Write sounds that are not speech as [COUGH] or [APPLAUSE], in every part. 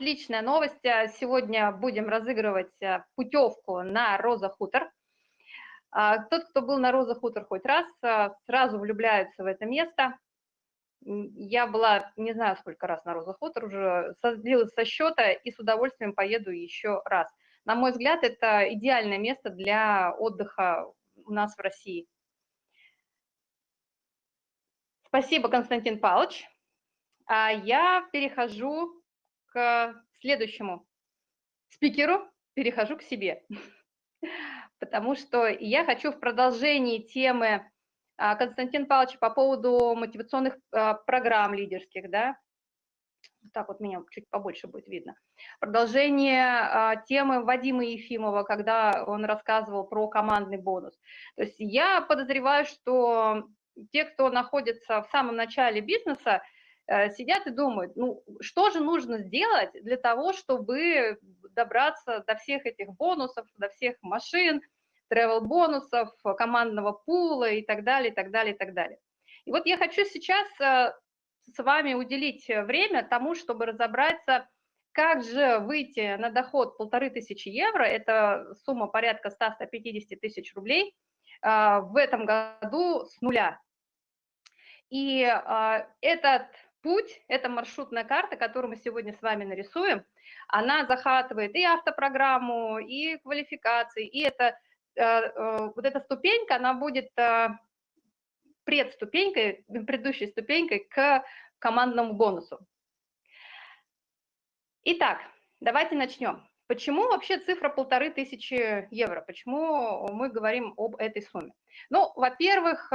отличная новость. Сегодня будем разыгрывать путевку на Роза Хутор. Тот, кто был на Роза Хутор хоть раз, сразу влюбляется в это место. Я была не знаю сколько раз на Роза Хутор, уже сбилась со счета и с удовольствием поеду еще раз. На мой взгляд, это идеальное место для отдыха у нас в России. Спасибо, Константин Павлович. А я перехожу к следующему спикеру, перехожу к себе, [LAUGHS] потому что я хочу в продолжении темы а, Константина Павловича по поводу мотивационных а, программ лидерских, да, так вот меня чуть побольше будет видно. Продолжение а, темы Вадима Ефимова, когда он рассказывал про командный бонус. То есть я подозреваю, что те, кто находится в самом начале бизнеса, сидят и думают, ну, что же нужно сделать для того, чтобы добраться до всех этих бонусов, до всех машин, travel-бонусов, командного пула и так далее, и так далее, и так далее. И вот я хочу сейчас э, с вами уделить время тому, чтобы разобраться, как же выйти на доход полторы тысячи евро, это сумма порядка 100-150 тысяч рублей, э, в этом году с нуля. И этот путь, эта маршрутная карта, которую мы сегодня с вами нарисуем, она захватывает и автопрограмму, и квалификации, и это, а, а, вот эта ступенька, она будет а, предступенькой, предыдущей ступенькой к командному бонусу. Итак, давайте начнем. Почему вообще цифра полторы тысячи евро? Почему мы говорим об этой сумме? Ну, во-первых,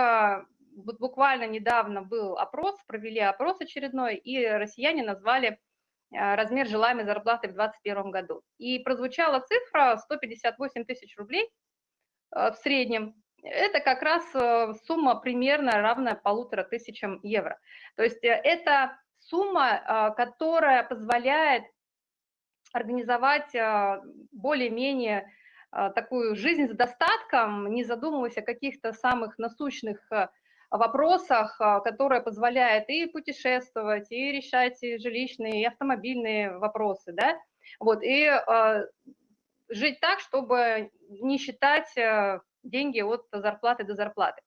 вот буквально недавно был опрос, провели опрос очередной, и россияне назвали э, размер желаемой зарплаты в 2021 году. И прозвучала цифра 158 тысяч рублей э, в среднем. Это как раз э, сумма примерно равная полутора тысячам евро. То есть это сумма, которая позволяет организовать более-менее такую жизнь с достатком, не задумываясь о каких-то самых насущных вопросах, а, которая позволяет и путешествовать, и решать и жилищные, и автомобильные вопросы, да, вот, и э, жить так, чтобы не считать э, деньги от зарплаты до зарплаты.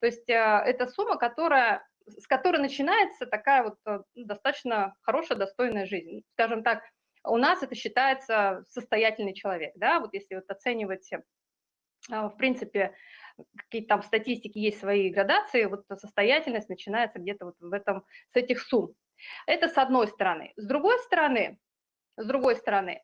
То есть э, это сумма, которая, с которой начинается такая вот э, достаточно хорошая, достойная жизнь. Скажем так, у нас это считается состоятельный человек, да, вот если вот оценивать, э, в принципе, какие-то там в статистике есть свои градации, вот состоятельность начинается где-то вот в этом, с этих сумм. Это с одной стороны. С другой стороны, с другой стороны,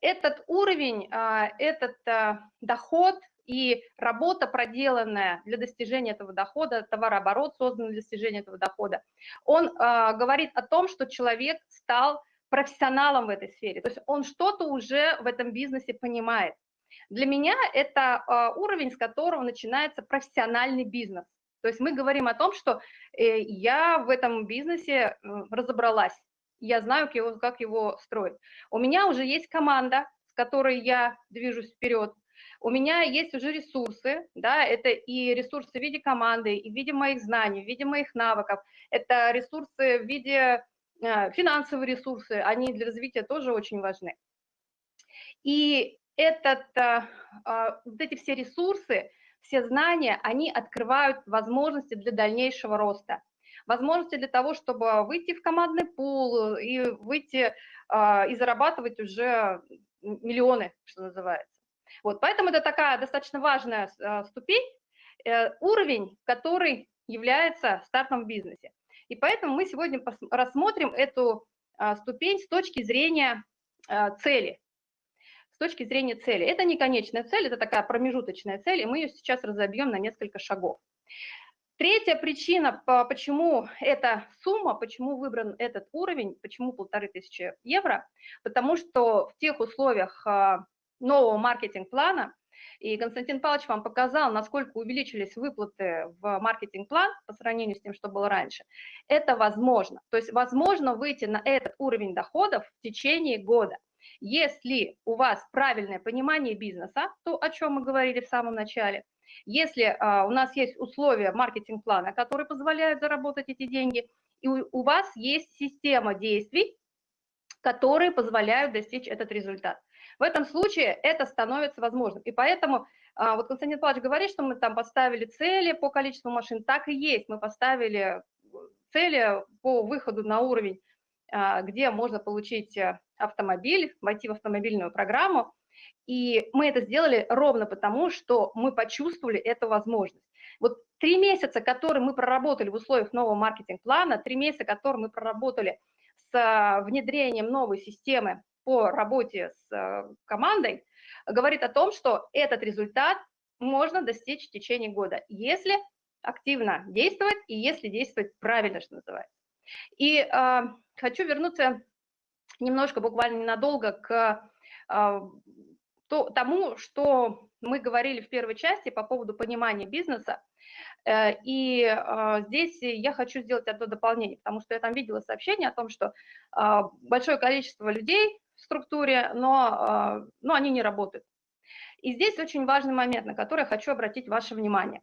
этот уровень, а, этот а, доход и работа, проделанная для достижения этого дохода, товарооборот, созданный для достижения этого дохода, он а, говорит о том, что человек стал профессионалом в этой сфере, то есть он что-то уже в этом бизнесе понимает. Для меня это а, уровень, с которого начинается профессиональный бизнес. То есть мы говорим о том, что э, я в этом бизнесе разобралась, я знаю, как его, как его строить. У меня уже есть команда, с которой я движусь вперед. У меня есть уже ресурсы, да, это и ресурсы в виде команды, и в виде моих знаний, в виде моих навыков, это ресурсы в виде э, финансовые ресурсы, они для развития тоже очень важны. И этот, э, а, вот эти все ресурсы, все знания, они открывают возможности для дальнейшего роста. Возможности для того, чтобы выйти в командный пул и выйти а, и зарабатывать уже миллионы, что называется. Вот, поэтому это такая достаточно важная а, ступень, э, уровень, который является стартом в бизнесе. И поэтому мы сегодня рассмотрим эту ступень с точки зрения цели с точки зрения цели. Это не конечная цель, это такая промежуточная цель, и мы ее сейчас разобьем на несколько шагов. Третья причина, почему эта сумма, почему выбран этот уровень, почему полторы тысячи евро, потому что в тех условиях а, нового маркетинг-плана, и Константин Павлович вам показал, насколько увеличились выплаты в маркетинг-план по сравнению с тем, что было раньше, это возможно. То есть возможно выйти на этот уровень доходов в течение года. Если у вас правильное понимание бизнеса, то, о чем мы говорили в самом начале, если а, у нас есть условия маркетинг-плана, которые позволяют заработать эти деньги, и у, у вас есть система действий, которые позволяют достичь этот результат. В этом случае это становится возможным. И поэтому а, вот Константин Павлович говорит, что мы там поставили цели по количеству машин. Так и есть. Мы поставили цели по выходу на уровень, а, где можно получить э, автомобиль, войти в автомобильную программу. И мы это сделали ровно потому, что мы почувствовали эту возможность. Вот три месяца, которые мы проработали в условиях нового маркетинг-плана, три месяца, которые мы проработали с внедрением новой системы по работе с командой, говорит о том, что этот результат можно достичь в течение года, если активно действовать и если действовать правильно, что называется. И э, хочу вернуться немножко, буквально ненадолго, к э, то, тому, что мы говорили в первой части по поводу понимания бизнеса. Э, и э, здесь я хочу сделать одно дополнение, потому что я там видела сообщение о том, что э, большое количество людей в структуре, но, но они не работают. И здесь очень важный момент, на который я хочу обратить ваше внимание.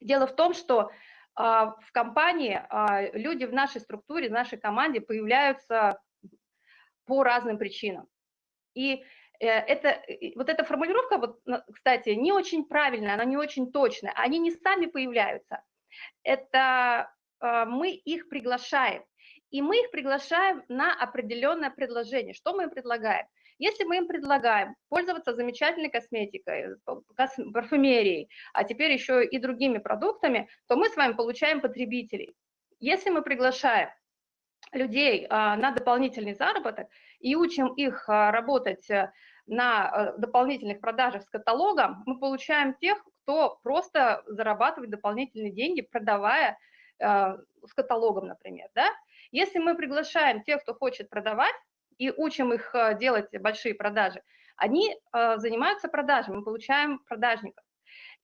Дело в том, что в компании люди в нашей структуре, в нашей команде появляются по разным причинам. И Э, это, вот эта формулировка, вот, кстати, не очень правильная, она не очень точная. Они не сами появляются. Это э, мы их приглашаем. И мы их приглашаем на определенное предложение. Что мы им предлагаем? Если мы им предлагаем пользоваться замечательной косметикой, парфюмерией, а теперь еще и другими продуктами, то мы с вами получаем потребителей. Если мы приглашаем людей а, на дополнительный заработок и учим их а, работать на э, дополнительных продажах с каталогом, мы получаем тех, кто просто зарабатывает дополнительные деньги, продавая э, с каталогом, например. Да? Если мы приглашаем тех, кто хочет продавать, и учим их э, делать большие продажи, они занимаются продажами, мы получаем продажников.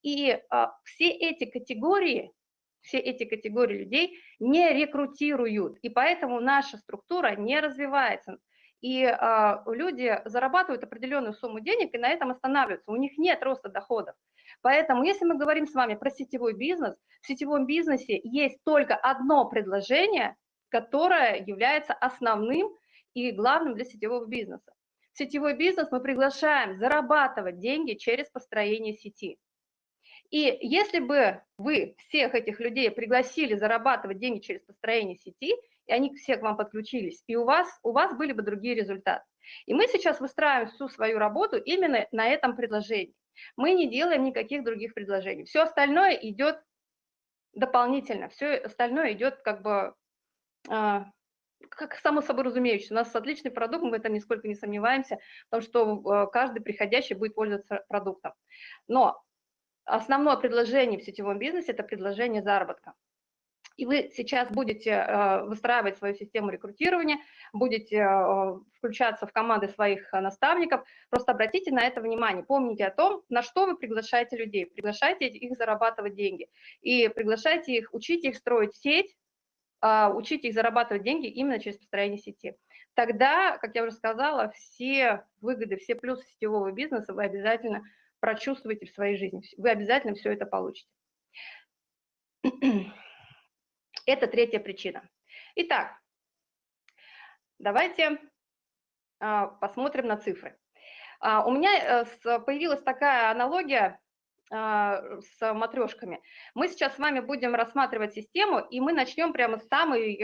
И все эти категории, все эти категории людей не рекрутируют, и поэтому наша структура не развивается и э, люди зарабатывают определенную сумму денег и на этом останавливаются, у них нет роста доходов. Поэтому, если мы говорим с вами про сетевой бизнес, в сетевом бизнесе есть только одно предложение, которое является основным и главным для сетевого бизнеса. В сетевой бизнес мы приглашаем зарабатывать деньги через построение сети. И если бы вы всех этих людей пригласили зарабатывать деньги через построение сети, и они все к вам подключились, и у вас, у вас были бы другие результаты. И мы сейчас выстраиваем всю свою работу именно на этом предложении. Мы не делаем никаких других предложений. Все остальное идет дополнительно, все остальное идет как бы, э, как само собой разумеющееся. У нас отличный продукт, мы в этом нисколько не сомневаемся, потому что э, каждый приходящий будет пользоваться продуктом. Но основное предложение в сетевом бизнесе – это предложение заработка. И вы сейчас будете э, выстраивать свою систему рекрутирования, будете э, включаться в команды своих э, наставников, просто обратите на это внимание, помните о том, на что вы приглашаете людей, приглашайте их зарабатывать деньги, и приглашайте их, учите их строить сеть, учите их зарабатывать деньги именно через построение сети. Тогда, как я уже сказала, все выгоды, все плюсы сетевого бизнеса вы обязательно прочувствуете в своей жизни, вы обязательно все это получите. [CLEARS THROAT] Это третья причина. Итак, давайте а, посмотрим на цифры. А, у меня э, появилась такая аналогия а, с матрешками. Мы сейчас с вами будем рассматривать систему, и мы начнем прямо с самой,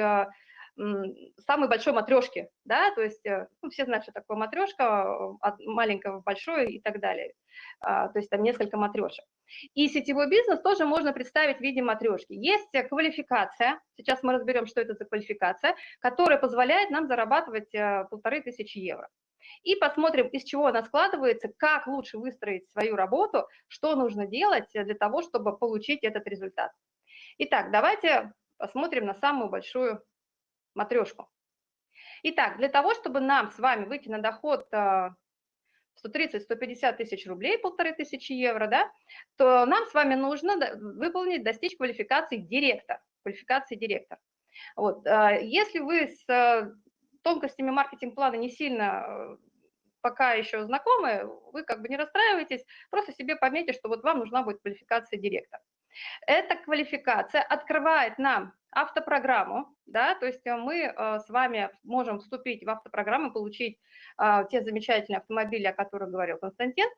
самой большой матрешки. Да? То есть э, ну, все знают, что такое матрешка, от маленького большое и так далее. То есть там несколько матрешек. И сетевой бизнес тоже можно представить в виде матрешки. Есть квалификация, сейчас мы разберем, что это за квалификация, которая позволяет нам зарабатывать э, полторы тысячи евро. И посмотрим, из чего она складывается, как лучше выстроить свою работу, что нужно делать для того, чтобы получить этот результат. Итак, давайте посмотрим на самую большую матрешку. Итак, для того, чтобы нам с вами выйти на доход э, 130-150 тысяч рублей, полторы тысячи евро, да, то нам с вами нужно выполнить, достичь квалификации директор, квалификации директор. Вот. А, если вы с э, тонкостями маркетинг-плана не сильно э, пока еще знакомы, вы как бы не расстраивайтесь, просто себе пометьте, что вот вам нужна будет квалификация директора. Эта квалификация открывает нам автопрограмму, да, то есть мы с вами можем вступить в автопрограмму, получить те замечательные автомобили, о которых говорил Константин.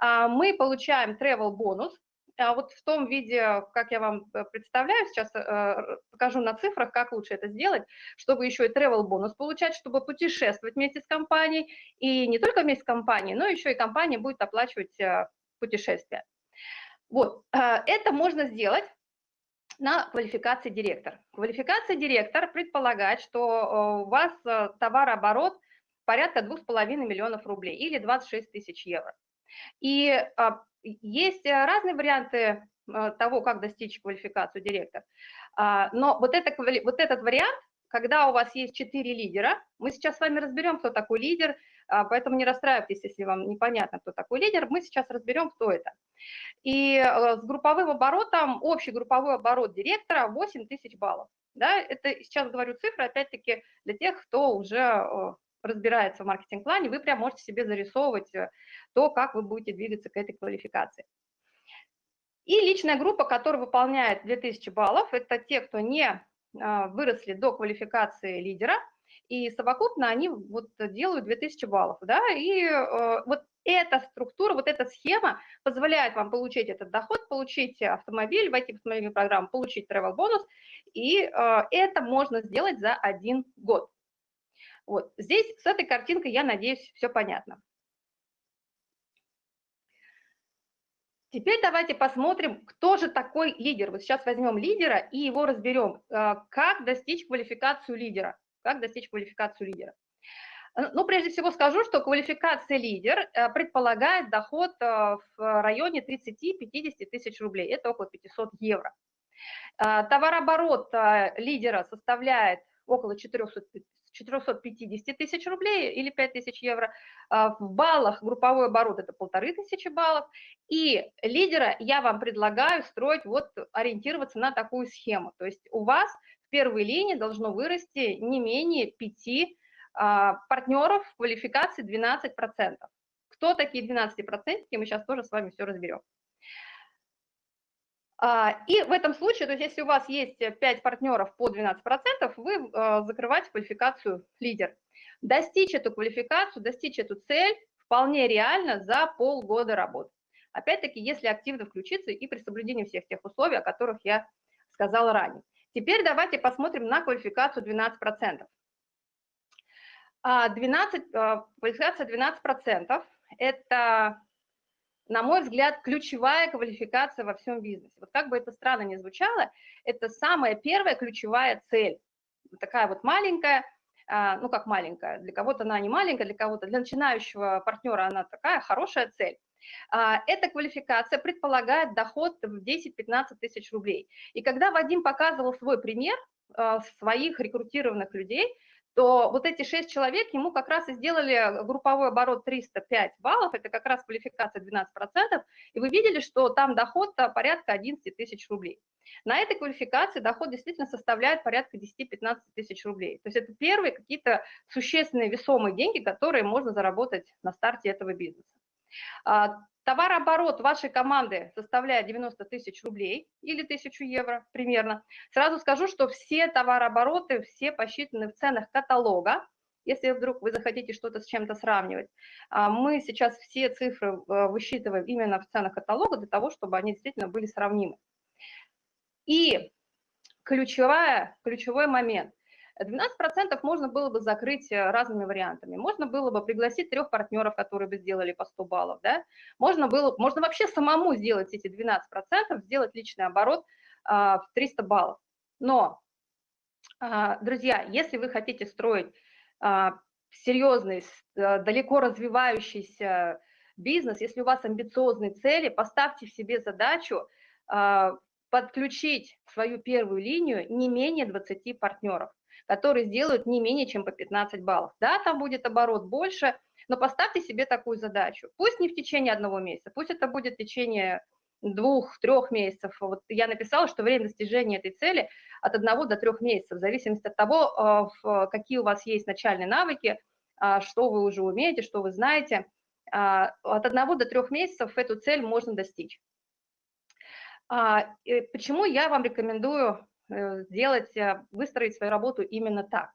Мы получаем travel бонус, а вот в том виде, как я вам э, представляю, сейчас э, покажу на цифрах, как лучше это сделать, чтобы еще и travel бонус получать, чтобы путешествовать вместе с компанией, и не только вместе с компанией, но еще и компания будет оплачивать э, путешествия. Вот, это можно сделать на квалификации директор. Квалификация директор предполагает, что у вас товарооборот порядка 2,5 миллионов рублей или 26 тысяч евро. И а, есть э, разные варианты э, того, как достичь квалификацию директор. А, но вот, это, вот этот вариант, когда у вас есть четыре лидера, мы сейчас с вами разберем, кто такой лидер, поэтому не расстраивайтесь, если вам непонятно, кто такой лидер, мы сейчас разберем, кто это. И э, с групповым оборотом, общий групповой оборот директора 8 тысяч баллов. Да, это сейчас говорю цифры, опять-таки, для тех, кто уже разбирается в маркетинг-плане, вы прям можете себе зарисовывать э, то, как вы будете двигаться к этой квалификации. И личная группа, которая выполняет 2000 баллов, это те, кто не а, выросли до квалификации лидера, и совокупно они вот делают 2000 баллов, да, и э, вот эта структура, вот эта схема позволяет вам получить этот доход, получить автомобиль, войти в автомобильную программу, получить travel бонус, и э, это можно сделать за один год. Вот здесь с этой картинкой, я надеюсь, все понятно. Теперь давайте посмотрим, кто же такой лидер. Вот сейчас возьмем лидера и его разберем. Э, как достичь квалификацию лидера? Как достичь квалификацию лидера? Э, ну, прежде всего скажу, что квалификация лидер э, предполагает доход в районе 30-50 тысяч рублей. Это около 500 евро. Товарооборот лидера составляет около 400, 450 тысяч рублей или 5 тысяч евро. В баллах групповой оборот это полторы тысячи баллов. И лидера я вам предлагаю строить, вот ориентироваться на такую схему. То есть у вас в первой линии должно вырасти не менее 5 а, партнеров в квалификации 12%. Кто такие 12%, мы сейчас тоже с вами все разберем. А, и в этом случае, то есть если у вас есть 5 партнеров по 12%, вы а, закрываете квалификацию лидер. Достичь эту квалификацию, достичь эту цель вполне реально за полгода работы. Опять-таки, если активно включиться и при соблюдении всех тех условий, о которых я сказала ранее. Теперь давайте посмотрим на квалификацию 12%. 12 а, квалификация 12% – это на мой взгляд, ключевая квалификация во всем бизнесе. Вот как бы это странно ни звучало, это самая первая ключевая цель. Такая вот маленькая, а, ну как маленькая, для кого-то она не маленькая, для кого-то, для начинающего партнера она такая хорошая цель. А, эта квалификация предполагает доход в 10-15 тысяч рублей. И когда Вадим показывал свой пример а, своих рекрутированных людей, то вот эти шесть человек ему как раз и сделали групповой оборот 305 баллов, это как раз квалификация 12%, и вы видели, что там доход порядка 11 тысяч рублей. На этой квалификации доход действительно составляет порядка 10-15 тысяч рублей. То есть это первые какие-то существенные весомые деньги, которые можно заработать на старте этого бизнеса. А, Товарооборот вашей команды составляет 90 тысяч рублей или 1000 евро примерно. Сразу скажу, что все товарообороты, все посчитаны в ценах каталога. Если вдруг вы захотите что-то с чем-то сравнивать, а, мы сейчас все цифры э, высчитываем именно в ценах каталога для того, чтобы они действительно были сравнимы. И ключевая, ключевой момент. 12% можно было бы закрыть э, разными вариантами. Можно было бы пригласить трех партнеров, которые бы сделали по 100 баллов. Да? Можно, было, можно вообще самому сделать эти 12%, сделать личный оборот а, в 300 баллов. Но, а, друзья, если вы хотите строить а, серьезный, а, далеко развивающийся бизнес, если у вас амбициозные цели, поставьте в себе задачу а, подключить в свою первую линию не менее 20 партнеров которые сделают не менее чем по 15 баллов. Да, там будет оборот больше, но поставьте себе такую задачу. Пусть не в течение одного месяца, пусть это будет в течение двух-трех месяцев. Вот я написала, что время достижения этой цели от одного до трех месяцев, в зависимости от того, а, какие у вас есть начальные навыки, а, что вы уже умеете, что вы знаете. А, от одного до трех месяцев эту цель можно достичь. Почему я вам рекомендую сделать, выстроить свою работу именно так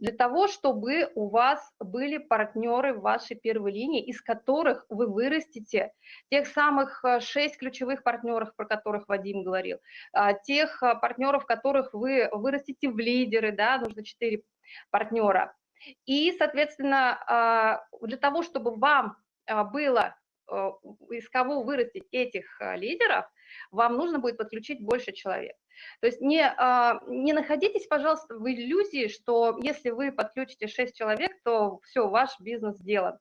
для того, чтобы у вас были партнеры в вашей первой линии, из которых вы вырастите тех самых э, шесть ключевых партнеров, про которых Вадим говорил, а, тех э, партнеров, которых вы вырастите в лидеры, да, нужно четыре партнера. И, соответственно, а, для того, чтобы вам а, было э, из кого вырастить этих лидеров, вам нужно будет подключить больше человек. То есть не, а, не находитесь, пожалуйста, в иллюзии, что если вы подключите 6 человек, то все, ваш бизнес сделан.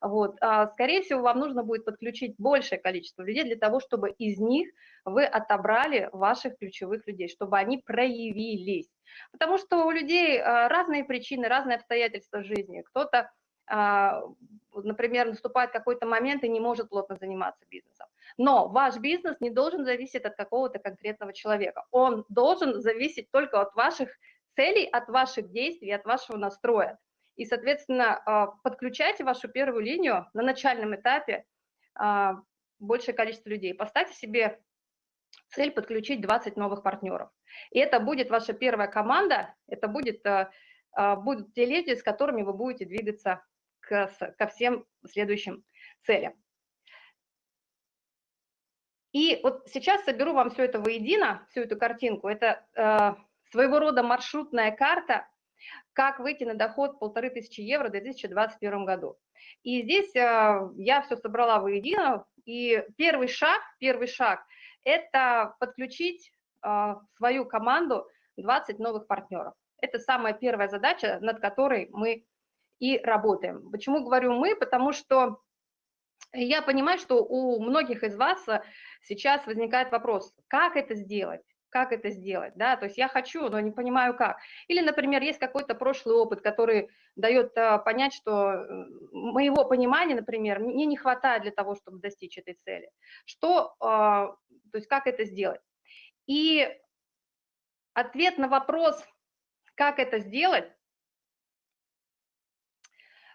Вот. А, скорее всего, вам нужно будет подключить большее количество людей для того, чтобы из них вы отобрали ваших ключевых людей, чтобы они проявились. Потому что у людей а, разные причины, разные обстоятельства жизни. Кто-то, например, наступает какой-то момент и не может плотно заниматься бизнесом. Но ваш бизнес не должен зависеть от какого-то конкретного человека. Он должен зависеть только от ваших целей, от ваших действий, от вашего настроя. И, соответственно, а, подключайте вашу первую линию на начальном этапе а, большее количество людей. Поставьте себе цель подключить 20 новых партнеров. И это будет ваша первая команда, это будет, а, будут те люди, с которыми вы будете двигаться к, ко всем следующим целям. И вот сейчас соберу вам все это воедино, всю эту картинку. Это э, своего рода маршрутная карта, как выйти на доход полторы тысячи евро в 2021 году. И здесь э, я все собрала воедино, и первый шаг, первый шаг – это подключить э, свою команду 20 новых партнеров. Это самая первая задача, над которой мы и работаем. Почему говорю мы? Потому что я понимаю, что у многих из вас э, сейчас возникает вопрос, как это сделать? Как это сделать, да, то есть я хочу, но не понимаю как. Или, например, есть какой-то прошлый опыт, который дает а, понять, что э, моего понимания, например, мне не хватает для того, чтобы достичь этой цели. Что, то есть как это сделать? И ответ на вопрос, как это сделать,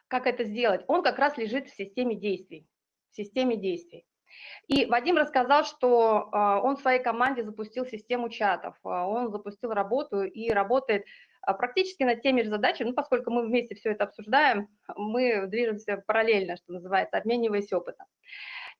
как это сделать, он как раз лежит в системе действий системе действий. И Вадим рассказал, что а, он в своей команде запустил систему чатов, а, он запустил работу и работает а, практически над теми же задачами, ну, поскольку мы вместе все это обсуждаем, мы движемся параллельно, что называется, обмениваясь опытом.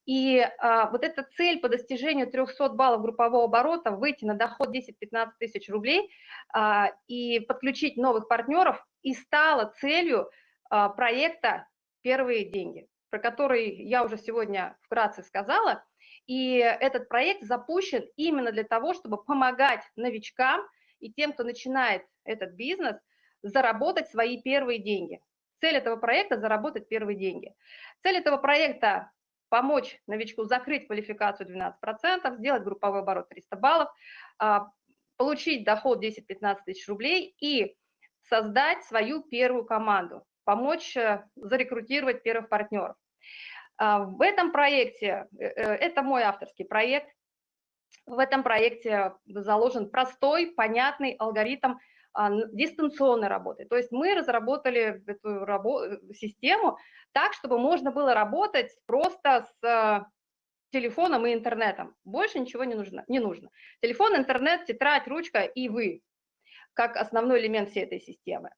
И а, вот эта цель по достижению 300 баллов группового оборота, выйти на доход 10-15 тысяч рублей а, и подключить новых партнеров, и стала целью проекта «Первые деньги» про который я уже сегодня вкратце сказала. И этот проект запущен именно для того, чтобы помогать новичкам и тем, кто начинает этот бизнес, заработать свои первые деньги. Цель этого проекта – заработать первые деньги. Цель этого проекта – помочь новичку закрыть квалификацию 12%, сделать групповой оборот 300 баллов, а, получить доход 10-15 тысяч рублей и создать свою первую команду помочь э, зарекрутировать первых партнеров. А, в этом проекте, э, э, это мой авторский проект, в этом проекте заложен простой, понятный алгоритм а, дистанционной работы. То есть мы разработали эту систему так, чтобы можно было работать просто с телефоном и интернетом. Больше ничего не нужно. Не нужно. Телефон, интернет, тетрадь, ручка и вы, как основной элемент всей этой системы.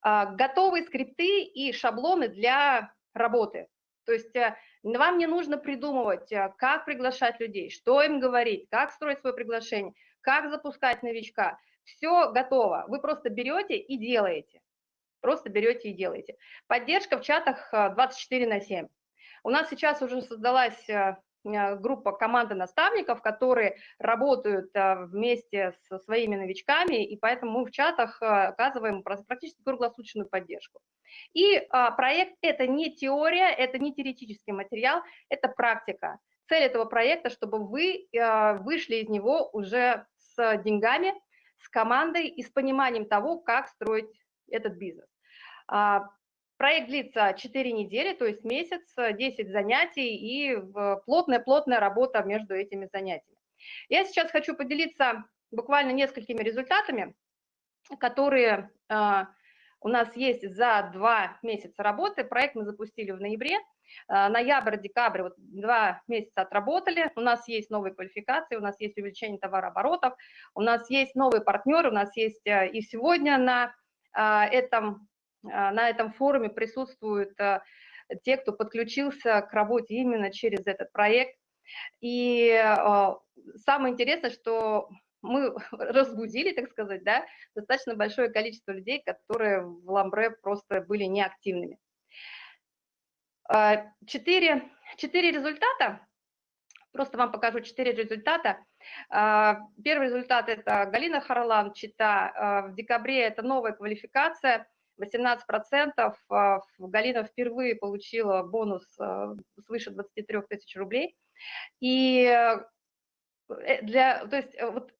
А, готовые скрипты и шаблоны для работы. То есть э, вам не нужно придумывать, э, как приглашать людей, что им говорить, как строить свое приглашение, как запускать новичка. Все готово. Вы просто берете и делаете. Просто берете и делаете. Поддержка в чатах 24 э, на 7. У нас сейчас уже создалась группа команды наставников, которые работают э, вместе со своими новичками, и поэтому мы в чатах э, оказываем практически круглосуточную поддержку. И проект – это не теория, это не теоретический материал, это практика. Цель этого проекта, чтобы вы вышли из него уже с деньгами, с командой и с пониманием того, как строить этот бизнес. Проект длится 4 недели, то есть месяц, 10 занятий и плотная-плотная работа между этими занятиями. Я сейчас хочу поделиться буквально несколькими результатами, которые а, у нас есть за два месяца работы. Проект мы запустили в ноябре. А, ноябрь, декабрь, вот два месяца отработали. У нас есть новые квалификации, у нас есть увеличение товарооборотов, у нас есть новые партнеры, у нас есть э, и сегодня на этом, на этом форуме присутствуют э, те, кто подключился к работе именно через этот проект. И э, самое интересное, что мы [LAUGHS] разбудили, так сказать, да, достаточно большое количество людей, которые в Ламбре просто были неактивными. А, четыре, четыре результата, просто вам покажу четыре результата. А, первый результат – это Галина Харлан, Чита. А, в декабре это новая квалификация, 18%. Галина впервые получила бонус свыше 23 тысяч рублей. И э, для, то есть вот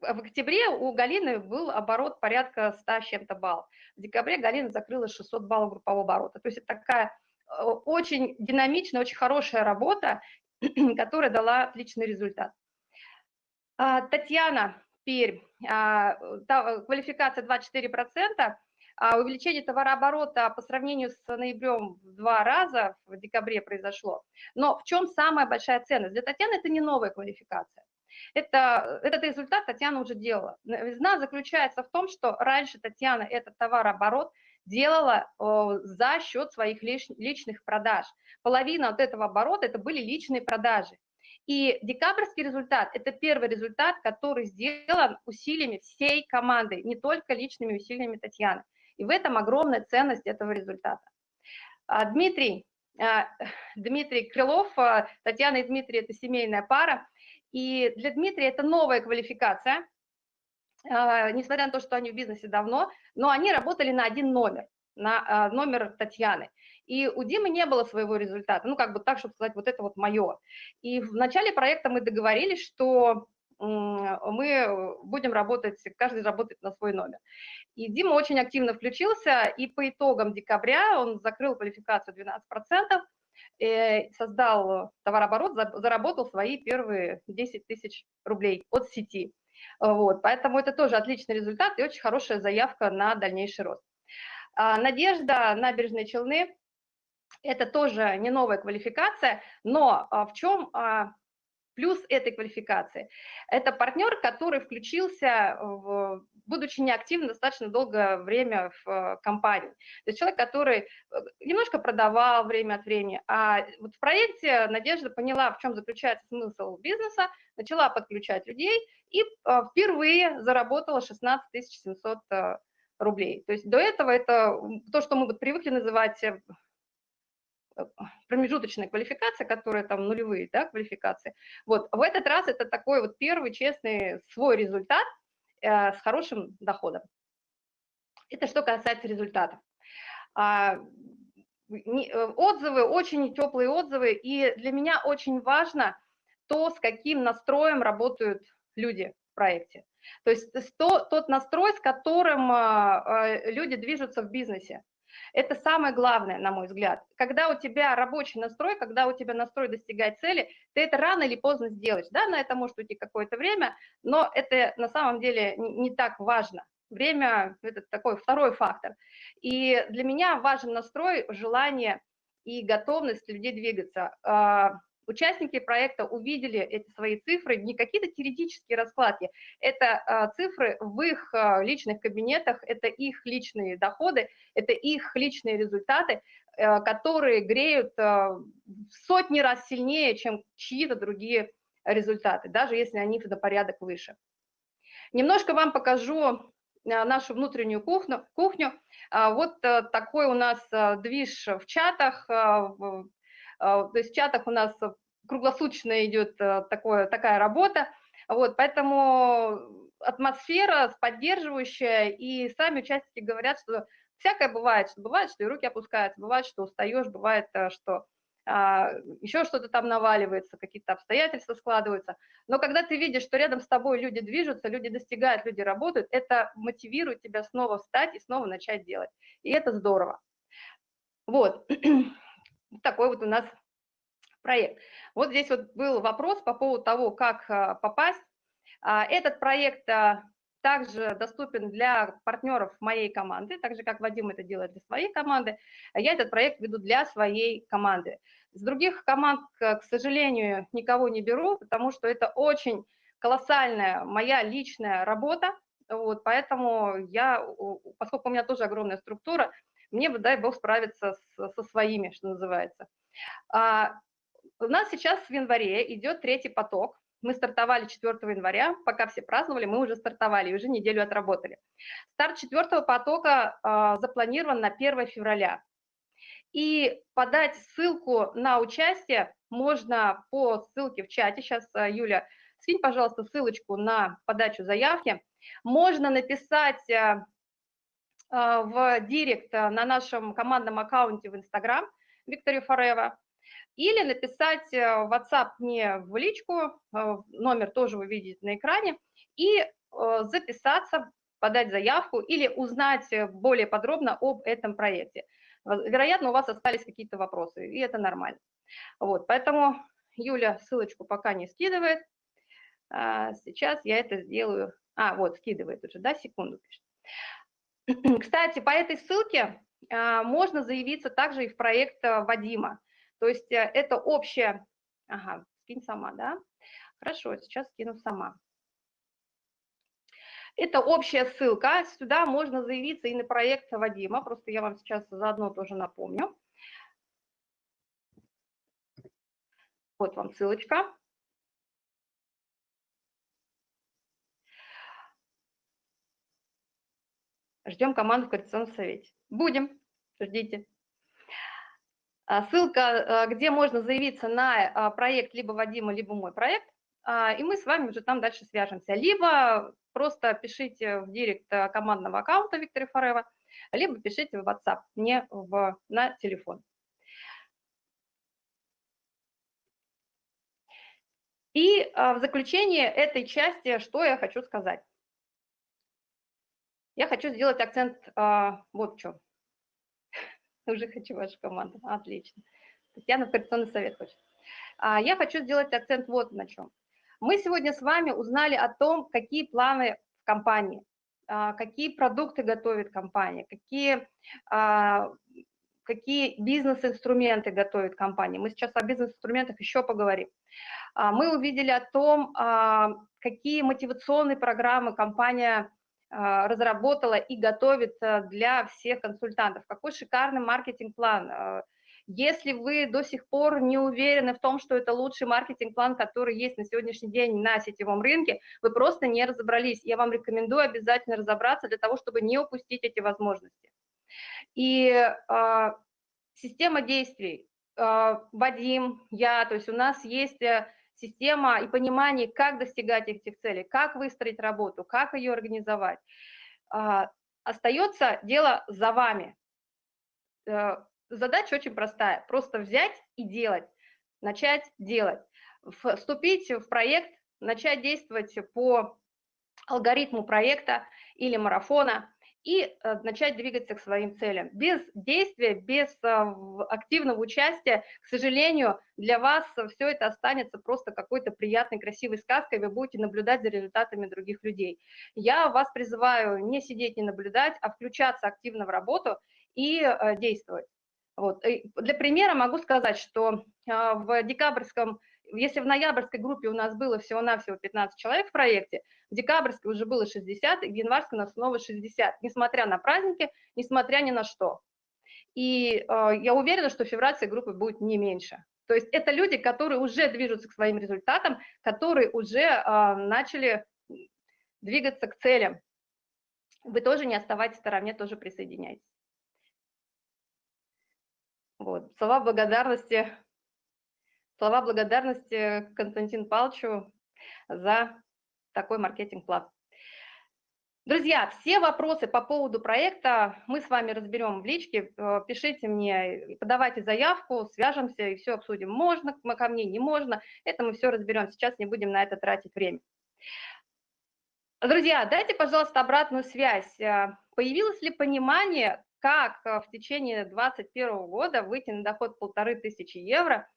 в октябре у Галины был оборот порядка 100 с чем-то баллов. В декабре Галина закрыла 600 баллов группового оборота. То есть это такая очень динамичная, очень хорошая работа, [CLEARS THROAT] которая дала отличный результат. А, Татьяна Пермь, а, квалификация 24%, а увеличение товарооборота по сравнению с ноябрем в два раза в декабре произошло. Но в чем самая большая ценность? Для Татьяны это не новая квалификация. Это, этот результат Татьяна уже делала. Новизна заключается в том, что раньше Татьяна этот товарооборот делала за счет своих личных продаж. Половина от этого оборота это были личные продажи. И декабрьский результат – это первый результат, который сделан усилиями всей команды, не только личными усилиями Татьяны. И в этом огромная ценность этого результата. А, Дмитрий, а, [LAUGHS] Дмитрий Крылов, а, Татьяна и Дмитрий – это семейная пара. И для Дмитрия это новая квалификация, несмотря на то, что они в бизнесе давно, но они работали на один номер, на номер Татьяны. И у Димы не было своего результата, ну, как бы так, чтобы сказать, вот это вот мое. И в начале проекта мы договорились, что мы будем работать, каждый работает на свой номер. И Дима очень активно включился, и по итогам декабря он закрыл квалификацию 12%, Э, создал товарооборот, заработал свои первые 10 тысяч рублей от сети. Вот, поэтому это тоже отличный результат и очень хорошая заявка на дальнейший рост. А, Надежда, набережные Челны, это тоже не новая квалификация, но а, в чем а, плюс этой квалификации? Это партнер, который включился, в, будучи неактивным достаточно долгое время в э, компании. То есть человек, который э, немножко продавал время от времени, а вот в проекте Надежда поняла, в чем заключается смысл бизнеса, начала подключать людей и э, впервые заработала 16 700 рублей. То есть до этого это то, что мы привыкли называть промежуточная квалификация, которая там нулевые да, квалификации. Вот в этот раз это такой вот первый честный свой результат э, с хорошим доходом. Это что касается результатов. А, не, э, отзывы, очень теплые отзывы, и для меня очень важно то, с каким настроем работают люди в проекте. То есть то, тот настрой, с которым э, люди движутся в бизнесе. Это самое главное, на мой взгляд. Когда у тебя рабочий настрой, когда у тебя настрой достигать цели, ты это рано или поздно сделаешь. Да, на это может уйти какое-то время, но это на самом деле не так важно. Время – это такой второй фактор. И для меня важен настрой, желание и готовность людей двигаться. А, Участники проекта увидели эти свои цифры, не какие-то теоретические раскладки, это а, цифры в их а, личных кабинетах, это их личные доходы, это их личные результаты, а, которые греют в сотни раз сильнее, чем чьи-то другие результаты, даже если они на порядок выше. Немножко вам покажу нашу внутреннюю кухню. кухню. Вот такой у нас движ в чатах, а, то есть в чатах у нас круглосуточно идет э, такое, такая работа, вот, поэтому атмосфера поддерживающая, и сами участники говорят, что всякое бывает, что бывает, что и руки опускаются, бывает, что устаешь, бывает, э, что а, еще что-то там наваливается, какие-то обстоятельства складываются. Но когда ты видишь, что рядом с тобой люди движутся, люди достигают, люди работают, это мотивирует тебя снова встать и снова начать делать. И это здорово. Вот. [CLEARS THROAT] такой вот у нас проект. Вот здесь вот был вопрос по поводу того, как а, попасть. А, этот проект а, также доступен для партнеров моей команды, так же, как Вадим это делает для своей команды. Я этот проект веду для своей команды. С других команд, к сожалению, никого не беру, потому что это очень колоссальная моя личная работа, вот, поэтому я, поскольку у меня тоже огромная структура, мне бы, дай бог, справиться с, со своими, что называется. А, у нас сейчас в январе идет третий поток, мы стартовали 4 января, пока все праздновали, мы уже стартовали, уже неделю отработали. Старт четвертого потока э, запланирован на 1 февраля. И подать ссылку на участие можно по ссылке в чате. Сейчас, а, Юля, скинь, пожалуйста, ссылочку на подачу заявки. Можно написать э, в директ на нашем командном аккаунте в Инстаграм Виктория Форева или написать э, в WhatsApp мне в личку, э, номер тоже вы видите на экране, и э, записаться, подать заявку или узнать более подробно об этом проекте. Вероятно, у вас остались какие-то вопросы, и это нормально. Вот, поэтому Юля ссылочку пока не скидывает. А, сейчас я это сделаю. А, вот, скидывает уже, да, секунду пишет. [CLEARS THROAT] Кстати, по этой ссылке а, можно заявиться также и в проект Вадима. То есть э, это общее... Ага, скинь сама, да? Хорошо, сейчас скину сама. Это общая ссылка, сюда можно заявиться и на проект Вадима, просто я вам сейчас заодно тоже напомню. Вот вам ссылочка. Ждем команду в Координационном совете. Будем, ждите. А, ссылка, а, где можно заявиться на а, проект либо Вадима, либо мой проект, и мы с вами уже там дальше свяжемся. Либо просто пишите в директ командного аккаунта Виктора Форева, либо пишите в WhatsApp мне в, на телефон. И в заключение этой части, что я хочу сказать. Я хочу сделать акцент вот в чем. [LAUGHS] Уже хочу вашу команду. Отлично. Татьяна в коррекционный совет хочет. А, я хочу сделать акцент вот на чем. Мы сегодня с вами узнали о том, какие планы в компании, а, какие продукты готовит компания, какие, а, какие бизнес-инструменты готовит компания. Мы сейчас о бизнес-инструментах еще поговорим. Мы увидели о том, какие мотивационные программы компания а, разработала и готовит для всех консультантов. Какой шикарный маркетинг-план. А, если вы до сих пор не уверены в том, что это лучший маркетинг-план, который есть на сегодняшний день на сетевом рынке, вы просто не разобрались. Я вам рекомендую обязательно разобраться для того, чтобы не упустить эти возможности. И э, система действий. Э, Вадим, я, то есть у нас есть э, система и понимание, как достигать этих целей, как выстроить работу, как ее организовать. А, остается дело за вами. Э, задача очень простая, просто взять и делать, начать делать, вступить в проект, начать действовать по алгоритму проекта или марафона, и э, начать двигаться к своим целям. Без действия, без э, активного участия, к сожалению, для вас все это останется просто какой-то приятной, красивой сказкой, вы будете наблюдать за результатами других людей. Я вас призываю не сидеть, не наблюдать, а включаться активно в работу и э, действовать. Вот. Для примера могу сказать, что в декабрьском если в ноябрьской группе у нас было всего-навсего 15 человек в проекте, в декабрьской уже было 60, и в январской нас снова 60, несмотря на праздники, несмотря ни на что. И э, я уверена, что в февральской группы будет не меньше. То есть это люди, которые уже движутся к своим результатам, которые уже э, начали двигаться к целям. Вы тоже не оставайтесь в стороне, тоже присоединяйтесь. Вот. Слова благодарности Слова благодарности Константину Павловичу за такой маркетинг-план. Друзья, все вопросы по поводу проекта мы с вами разберем в личке. Э, пишите мне, подавайте заявку, свяжемся и все обсудим. Можно ко мне, не можно. Это мы все разберем. Сейчас не будем на это тратить время. Друзья, дайте, пожалуйста, обратную связь. Э, появилось ли понимание, как э, в течение 2021 года выйти на доход полторы тысячи евро –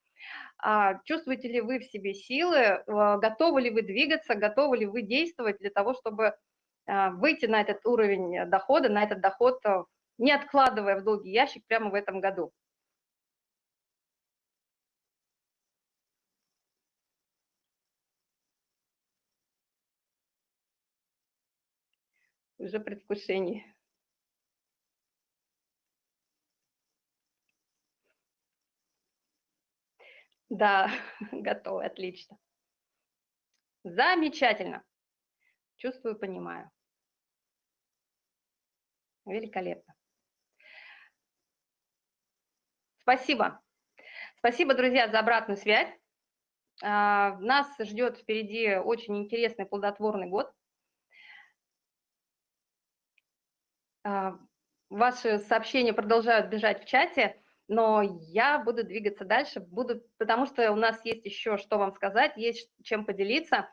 чувствуете ли вы в себе силы, а, готовы ли вы двигаться, готовы ли вы действовать для того, чтобы а, выйти на этот уровень дохода, на этот доход, э, не откладывая в долгий ящик прямо в этом году. Уже предвкушение. Да, [LAUGHS] готовы, отлично. Замечательно. Чувствую, понимаю. Великолепно. Спасибо. Спасибо, друзья, за обратную связь. А, нас ждет впереди очень интересный плодотворный год. А, ваши сообщения продолжают бежать в чате, но я буду двигаться дальше, буду, потому что у нас есть еще что вам сказать, есть чем поделиться.